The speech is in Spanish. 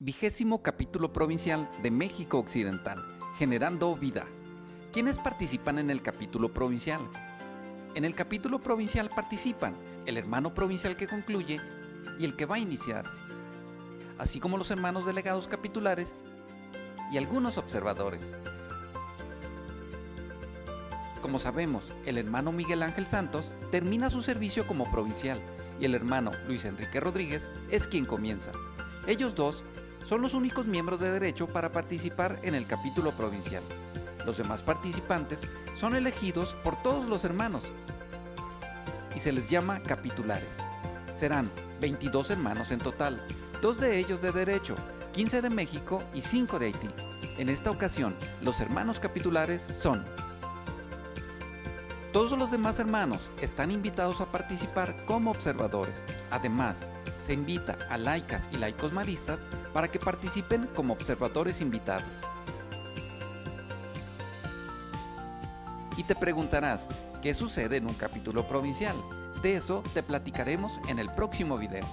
Vigésimo capítulo provincial de México Occidental, Generando Vida. ¿Quiénes participan en el capítulo provincial? En el capítulo provincial participan el hermano provincial que concluye y el que va a iniciar, así como los hermanos delegados capitulares y algunos observadores. Como sabemos, el hermano Miguel Ángel Santos termina su servicio como provincial y el hermano Luis Enrique Rodríguez es quien comienza. Ellos dos son los únicos miembros de derecho para participar en el capítulo provincial. Los demás participantes son elegidos por todos los hermanos y se les llama capitulares. Serán 22 hermanos en total, dos de ellos de derecho, 15 de México y 5 de Haití. En esta ocasión, los hermanos capitulares son todos los demás hermanos están invitados a participar como observadores. Además, se invita a laicas y laicos maristas para que participen como observadores invitados. Y te preguntarás, ¿qué sucede en un capítulo provincial? De eso te platicaremos en el próximo video.